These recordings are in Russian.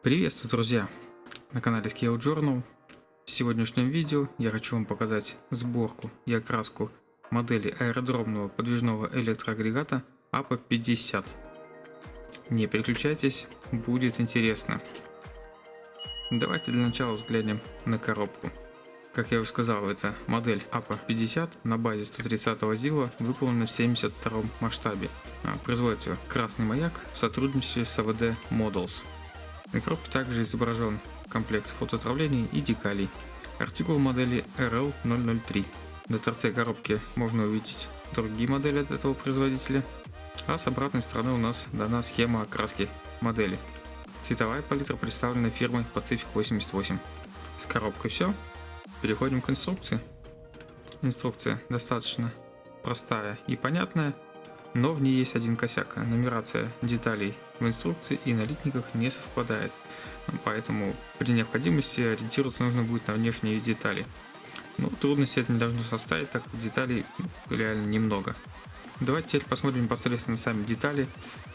Приветствую, друзья! На канале Scale Journal. В сегодняшнем видео я хочу вам показать сборку и окраску модели аэродромного подвижного электроагрегата APA-50. Не переключайтесь, будет интересно. Давайте для начала взглянем на коробку. Как я уже сказал, это модель APA-50 на базе 130 ЗИЛа, выполнена в 72 масштабе. А, производится красный маяк в сотрудничестве с АВД Models. Коробке также изображен комплект фотоотравлений и декалей. Артикул модели RL003. На торце коробки можно увидеть другие модели от этого производителя, а с обратной стороны у нас дана схема окраски модели. Цветовая палитра представлена фирмой Pacific 88. С коробкой все. Переходим к инструкции. Инструкция достаточно простая и понятная, но в ней есть один косяк. Нумерация деталей в инструкции и на литниках не совпадает. Поэтому при необходимости ориентироваться нужно будет на внешние детали. Но трудности это не должно составить, так как деталей реально немного. Давайте теперь посмотрим непосредственно сами детали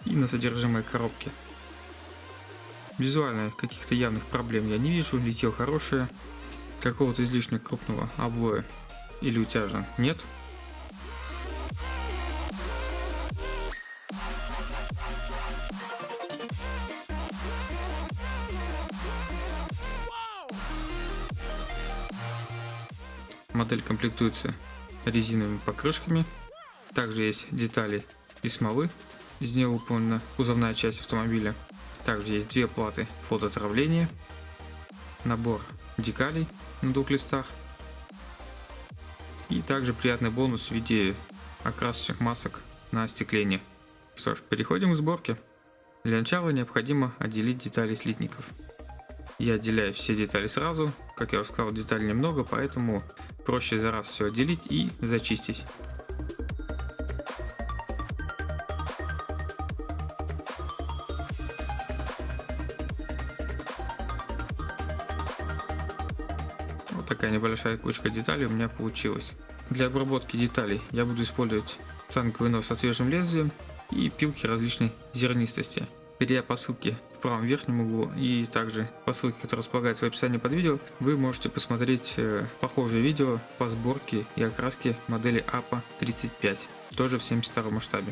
и на содержимое коробки. Визуально каких-то явных проблем я не вижу, литье хорошее, какого-то излишне крупного облоя или утяжа нет. Модель комплектуется резиновыми покрышками. Также есть детали из смолы. Из нее выполнена кузовная часть автомобиля. Также есть две платы фотоотравления. Набор декалей на двух листах. И также приятный бонус в виде окрасочных масок на остекление. Что ж, переходим к сборке. Для начала необходимо отделить детали слитников. Я отделяю все детали сразу. Как я уже сказал, деталей немного, поэтому проще за раз все отделить и зачистить. Вот такая небольшая кучка деталей у меня получилась. Для обработки деталей я буду использовать цанковый нож со свежим лезвием и пилки различной зернистости. Перейдя по ссылке правом верхнем углу и также по ссылке, которая располагается в описании под видео, вы можете посмотреть э, похожие видео по сборке и окраске модели APA 35, тоже в 72 масштабе.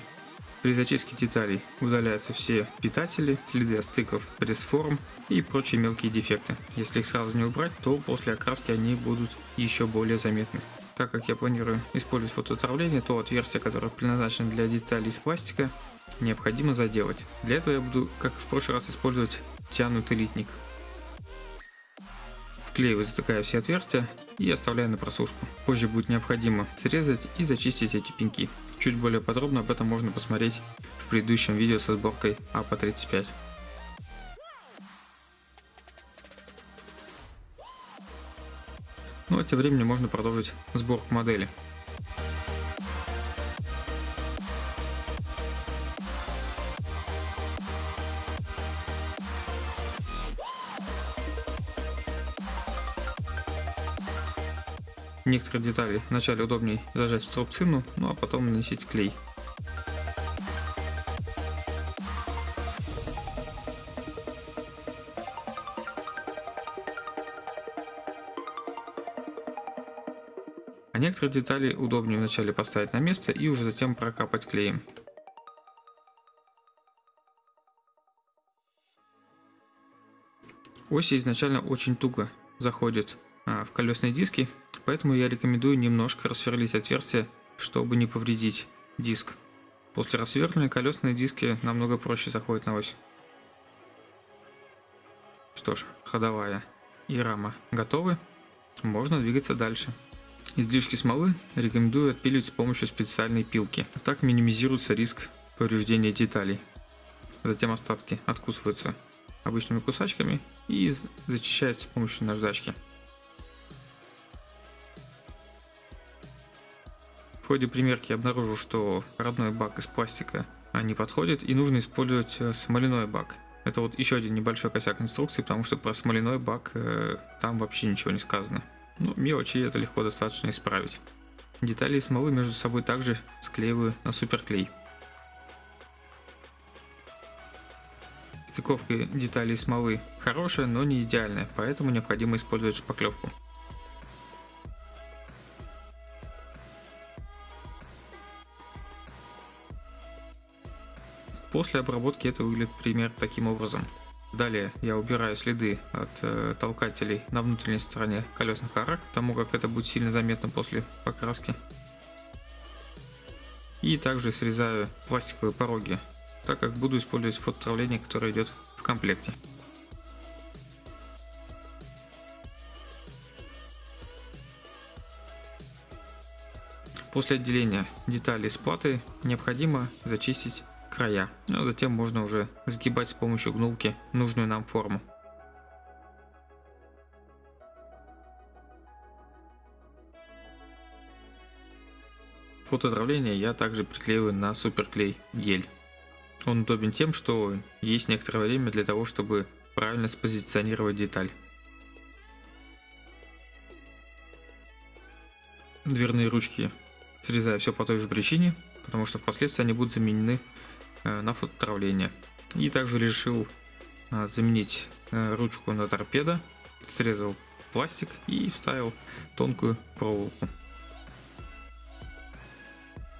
При зачистке деталей удаляются все питатели, следы от стыков, пресс-форм и прочие мелкие дефекты. Если их сразу не убрать, то после окраски они будут еще более заметны. Так как я планирую использовать фотоотравление, то отверстие, которое предназначено для деталей из пластика, необходимо заделать. Для этого я буду, как в прошлый раз, использовать тянутый литник. Вклеиваю, затыкаю все отверстия и оставляю на просушку. Позже будет необходимо срезать и зачистить эти пеньки. Чуть более подробно об этом можно посмотреть в предыдущем видео со сборкой АПА-35. Ну а тем временем можно продолжить сборку модели. Некоторые детали вначале удобнее зажать в струбцину, ну а потом наносить клей. Некоторые детали удобнее вначале поставить на место и уже затем прокапать клеем. Оси изначально очень туго заходят а, в колесные диски, поэтому я рекомендую немножко рассверлить отверстие, чтобы не повредить диск. После рассверления колесные диски намного проще заходят на ось. Что ж, ходовая и рама готовы, можно двигаться дальше. Излишки смолы рекомендую отпиливать с помощью специальной пилки, так минимизируется риск повреждения деталей. Затем остатки откусываются обычными кусачками и зачищаются с помощью наждачки. ходе примерки обнаружил, что родной бак из пластика не подходит и нужно использовать э, смоляной бак. Это вот еще один небольшой косяк инструкции, потому что про смоляной бак э, там вообще ничего не сказано. Но ну, мелочи это легко достаточно исправить. Детали смолы между собой также склеиваю на суперклей. Стыковка деталей смолы хорошая, но не идеальная, поэтому необходимо использовать шпаклевку. После обработки это выглядит примерно таким образом. Далее я убираю следы от э, толкателей на внутренней стороне колесных арок, потому как это будет сильно заметно после покраски. И также срезаю пластиковые пороги, так как буду использовать фототравление, которое идет в комплекте. После отделения деталей с платы необходимо зачистить края, а затем можно уже сгибать с помощью гнулки нужную нам форму. Фототравление я также приклеиваю на суперклей гель. Он удобен тем, что есть некоторое время для того, чтобы правильно спозиционировать деталь. Дверные ручки срезаю все по той же причине, потому что впоследствии они будут заменены э, на фототравление. И также решил э, заменить э, ручку на торпеда, срезал пластик и вставил тонкую проволоку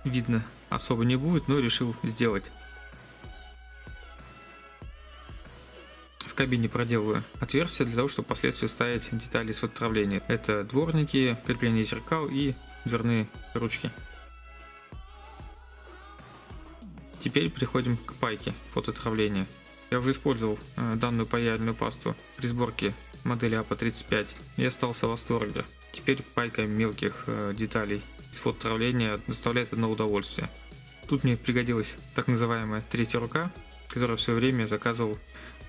видно особо не будет, но решил сделать. В кабине проделываю отверстие для того, чтобы впоследствии ставить детали с отравления. Это дворники, крепление зеркал и дверные ручки. Теперь переходим к пайке фототравления. Я уже использовал э, данную паяльную пасту при сборке модели АПА-35 и остался в восторге. Теперь пайка мелких э, деталей из фототравления доставляет одно удовольствие. Тут мне пригодилась так называемая третья рука, которую в свое время заказывал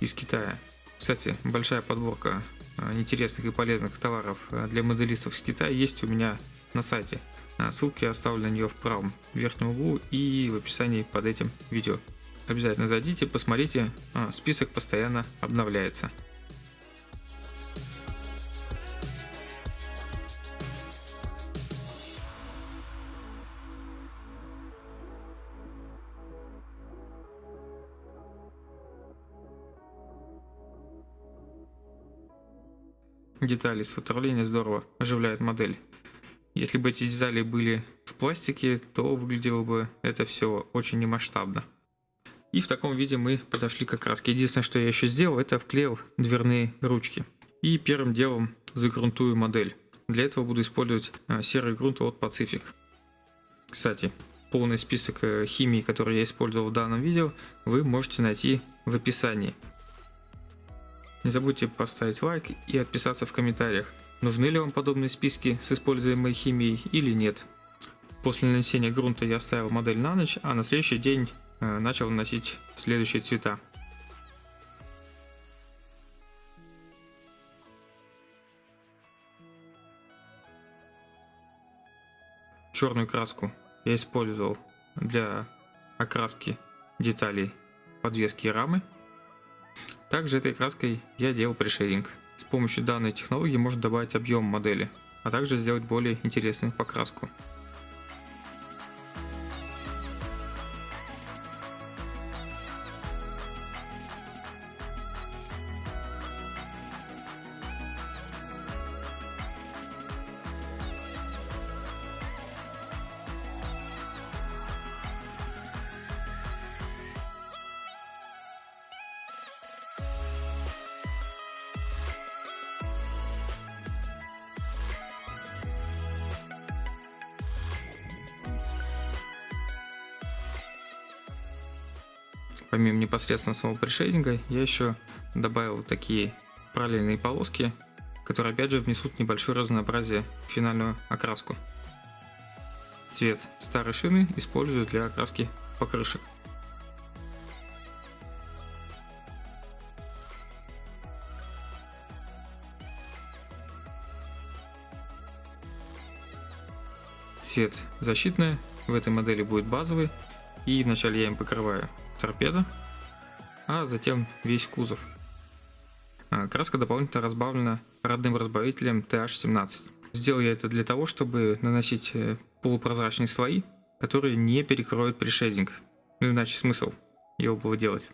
из Китая. Кстати, большая подборка э, интересных и полезных товаров для моделистов из Китая есть у меня на сайте. Э, ссылки оставлю на нее в правом верхнем углу и в описании под этим видео. Обязательно зайдите, посмотрите, список постоянно обновляется. детали с фототравления здорово оживляют модель. Если бы эти детали были в пластике, то выглядело бы это все очень немасштабно. И в таком виде мы подошли к окраске. Единственное, что я еще сделал, это вклеил дверные ручки. И первым делом загрунтую модель. Для этого буду использовать а, серый грунт от Pacific. Кстати, полный список э, химии, который я использовал в данном видео, вы можете найти в описании. Не забудьте поставить лайк и отписаться в комментариях, нужны ли вам подобные списки с используемой химией или нет. После нанесения грунта я оставил модель на ночь, а на следующий день э, начал наносить следующие цвета. Черную краску я использовал для окраски деталей подвески и рамы. Также этой краской я делал пришейдинг. С помощью данной технологии можно добавить объем модели, а также сделать более интересную покраску. Помимо непосредственно самого пришейдинга, я еще добавил такие параллельные полоски, которые опять же внесут небольшое разнообразие в финальную окраску. Цвет старой шины использую для окраски покрышек. Цвет защитный, в этой модели будет базовый, и вначале я им покрываю торпеда, а затем весь кузов. А, краска дополнительно разбавлена родным разбавителем TH17. Сделал я это для того, чтобы наносить э, полупрозрачные слои, которые не перекроют пришединг. Ну иначе смысл его было делать.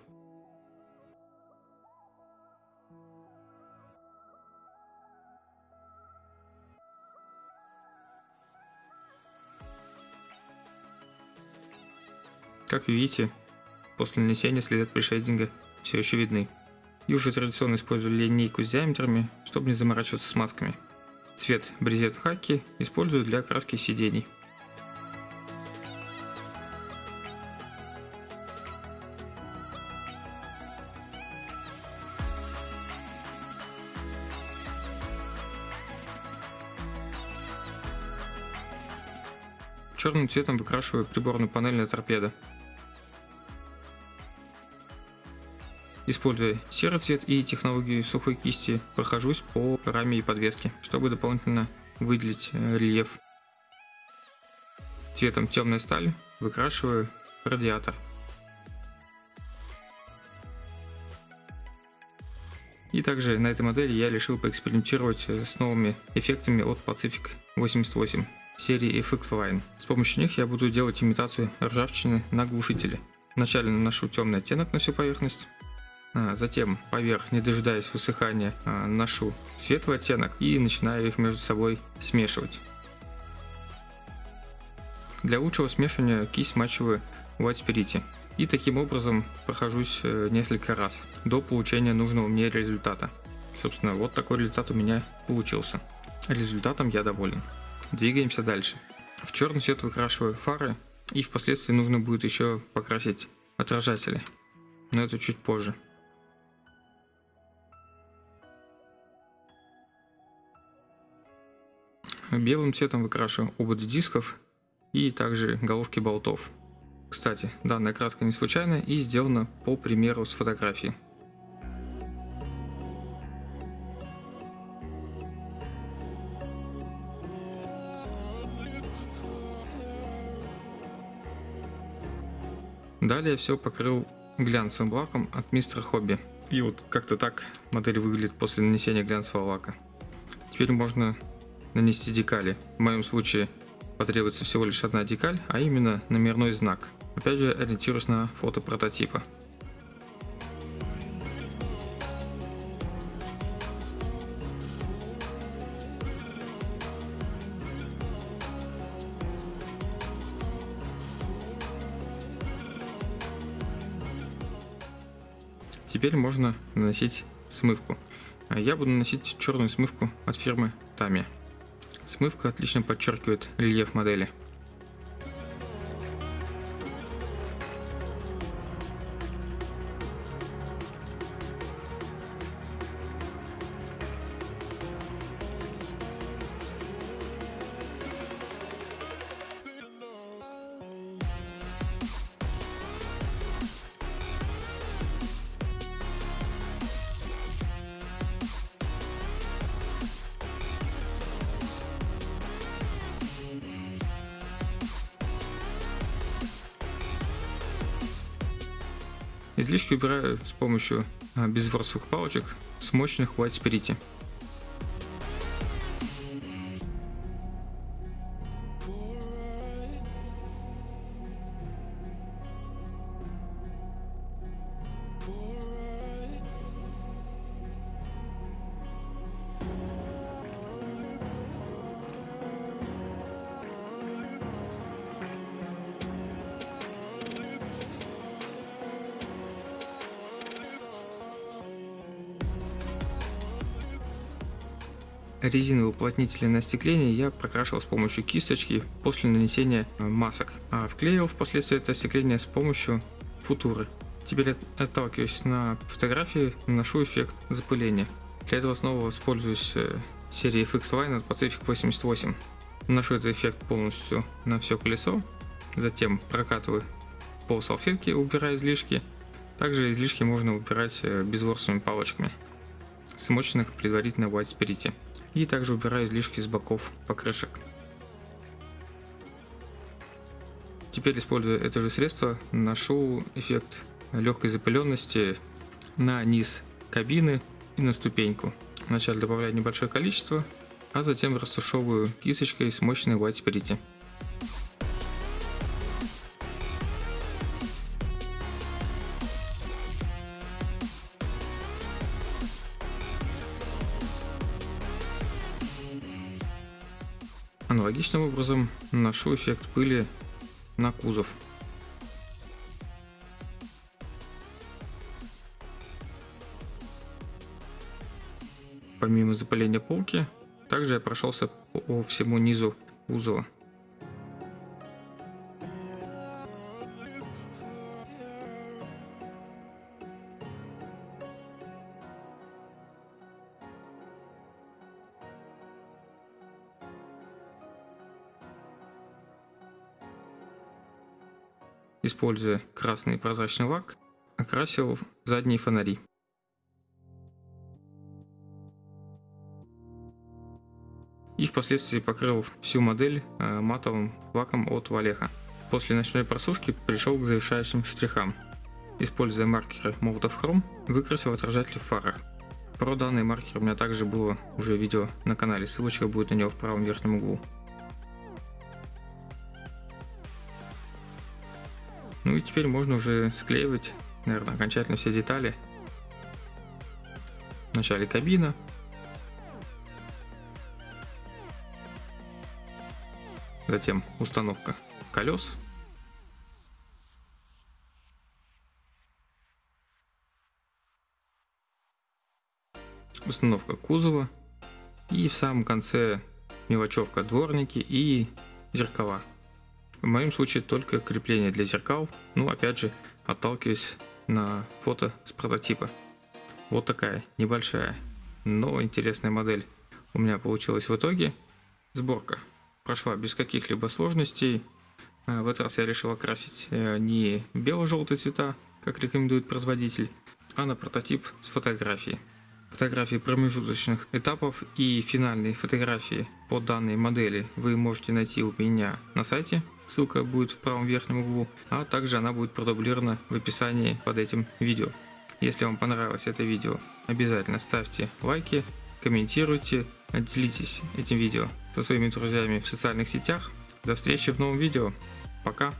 Как видите, после нанесения следы пришейдинга все еще видны. И уже традиционно использую линейку с диаметрами, чтобы не заморачиваться с масками. Цвет брезет хаки использую для краски сидений. Черным цветом выкрашиваю приборную панель на торпедо. Используя серый цвет и технологию сухой кисти, прохожусь по раме и подвеске, чтобы дополнительно выделить э, рельеф. Цветом темная сталь выкрашиваю радиатор. И также на этой модели я решил поэкспериментировать э, с новыми эффектами от Pacific 88 серии FX Line. С помощью них я буду делать имитацию ржавчины на глушителе. Вначале наношу темный оттенок на всю поверхность, затем поверх, не дожидаясь высыхания, а, наношу светлый оттенок и начинаю их между собой смешивать. Для лучшего смешивания кисть смачиваю White Spirit. И таким образом прохожусь э, несколько раз до получения нужного мне результата. Собственно, вот такой результат у меня получился. Результатом я доволен. Двигаемся дальше. В черный цвет выкрашиваю фары и впоследствии нужно будет еще покрасить отражатели. Но это чуть позже. Белым цветом выкрашиваю ободы дисков и также головки болтов. Кстати, данная краска не случайная и сделана по примеру с фотографии. Далее все покрыл глянцевым лаком от мистера Хобби. И вот как-то так модель выглядит после нанесения глянцевого лака. Теперь можно нанести декали. В моем случае потребуется всего лишь одна декаль, а именно номерной знак. Опять же ориентируюсь на фото прототипа. Теперь можно наносить смывку. Я буду наносить черную смывку от фирмы Tamiya. Смывка отлично подчеркивает рельеф модели. Излишки убираю с помощью а, безворсовых палочек с мощных White Spirit. Резиновые уплотнители на остекление я прокрашивал с помощью кисточки после нанесения э, масок, а вклеивал впоследствии это остекление с помощью футуры. Теперь отталкиваюсь на фотографии, наношу эффект запыления. Для этого снова воспользуюсь э, серией FX Line от Pacific 88. Наношу этот эффект полностью на все колесо, затем прокатываю по салфетке, убирая излишки. Также излишки можно убирать э, безворсовыми палочками, смоченных предварительно в White Spirit. И также убираю излишки с боков покрышек. Теперь, используя это же средство, наношу эффект легкой запыленности на низ кабины и на ступеньку. Вначале добавляю небольшое количество, а затем растушевываю кисточкой с мощной White Spirit. аналогичным образом наношу эффект пыли на кузов. Помимо запыления полки, также я прошелся по всему низу кузова. Используя красный прозрачный лак, окрасил задние фонари. И впоследствии покрыл всю модель э, матовым лаком от Валеха. После ночной просушки пришел к завершающим штрихам. Используя маркеры Molotov Chrome, выкрасил отражатель в фарах. Про данный маркер у меня также было уже видео на канале, ссылочка будет на него в правом верхнем углу. Ну и теперь можно уже склеивать, наверное, окончательно все детали. Вначале кабина. Затем установка колес. Установка кузова. И в самом конце мелочевка дворники и зеркала. В моем случае только крепление для зеркал, ну опять же отталкиваясь на фото с прототипа. Вот такая небольшая, но интересная модель у меня получилась в итоге. Сборка прошла без каких-либо сложностей. Э, в этот раз я решил окрасить э, не бело-желтые цвета, как рекомендует производитель, а на прототип с фотографией. Фотографии промежуточных этапов и финальные фотографии по данной модели вы можете найти у меня на сайте ссылка будет в правом верхнем углу, а также она будет продублирована в описании под этим видео. Если вам понравилось это видео, обязательно ставьте лайки, комментируйте, делитесь этим видео со своими друзьями в социальных сетях. До встречи в новом видео. Пока!